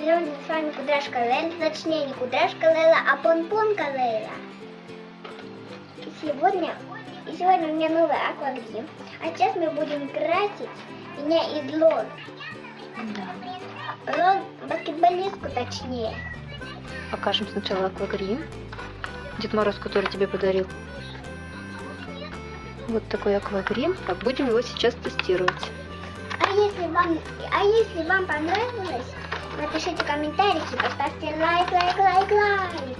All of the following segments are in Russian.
Сегодня с вами Кудряшка Лейла, точнее не Кудряшка Лейла, а Понпонка Лейла. И сегодня, и сегодня у меня новый аквагрим. А сейчас мы будем красить меня из лон. Да. Лон, баскетболистку точнее. Покажем сначала аквагрим. Дед Мороз, который тебе подарил. Вот такой аквагрим. Так, будем его сейчас тестировать. А если вам, а если вам понравилось, напишите комментарики, поставьте лайк, лайк, лайк, лайк.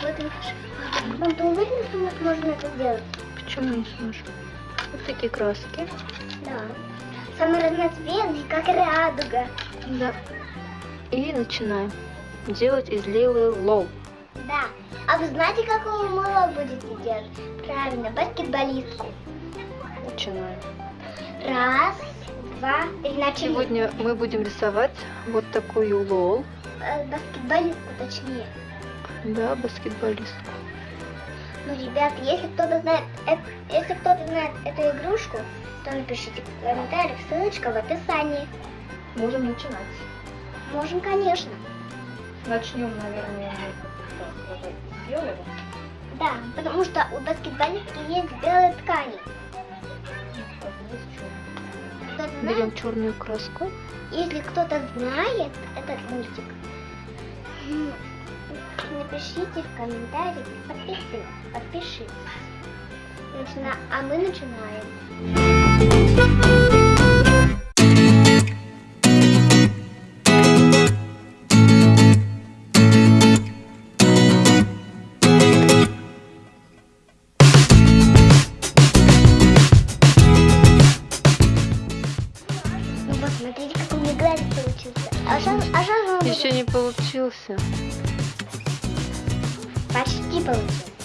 Вот наш. Мам, ты уверена, что мы сможем это сделать? Почему не сможем? Вот такие краски. Да. Самый разноцветный, как радуга. Да. И начинаем делать из Лилы LOL. Да. А вы знаете, какого мы LOL будете делать? Правильно, баскетболистку. Начинаем. Раз, два, начали. Сегодня мы будем рисовать вот такую лол. Э, баскетболистку, точнее. Да, баскетболистку. Ну, ребят, если кто-то знает, э- если кто-то знает эту игрушку, то напишите в комментариях, ссылочка в описании. Можем начинать. Можем, конечно. Начнем, наверное, с белого. Да, потому что у баскетболистки есть белые ткани. Берем черную краску. Если кто-то знает этот мультик, напишите в комментариях, подпишитесь, подпишитесь. Начина- А мы начинаем. Вот, смотрите, как у меня глаз получился. А сейчас, а он Еще не получился. почти получился.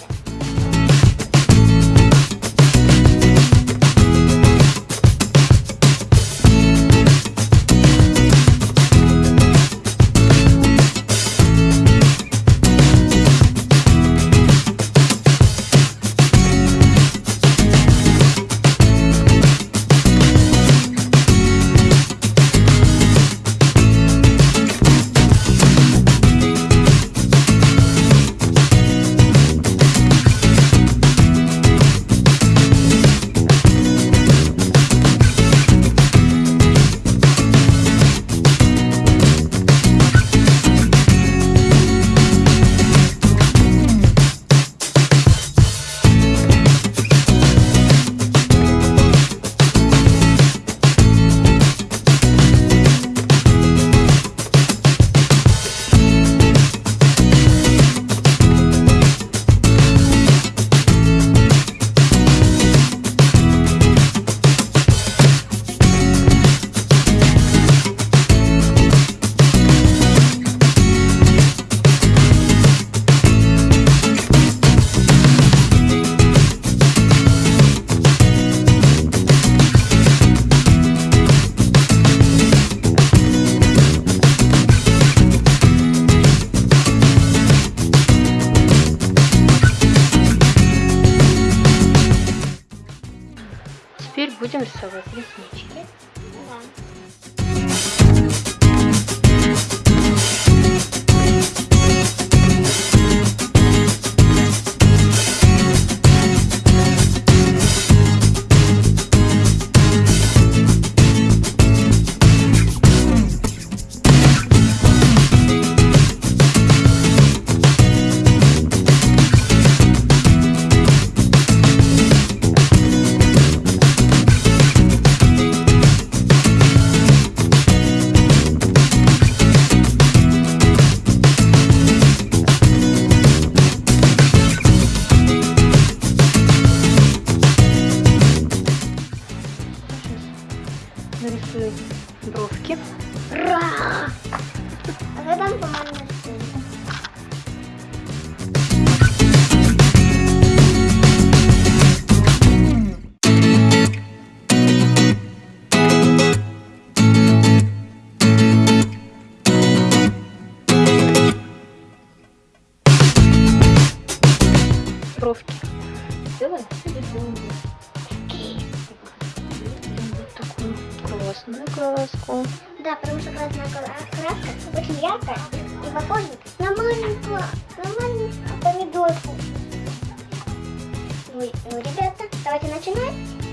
Рисовать реснички. Да. Нарисуем бровки. Ра! А вы там по-моему Бровки. Вот такую красную краску. Да, потому что красная кра- краска очень яркая и похожа на маленькую, на маленькую помидорку. Ну, и- ну, ребята, давайте начинать.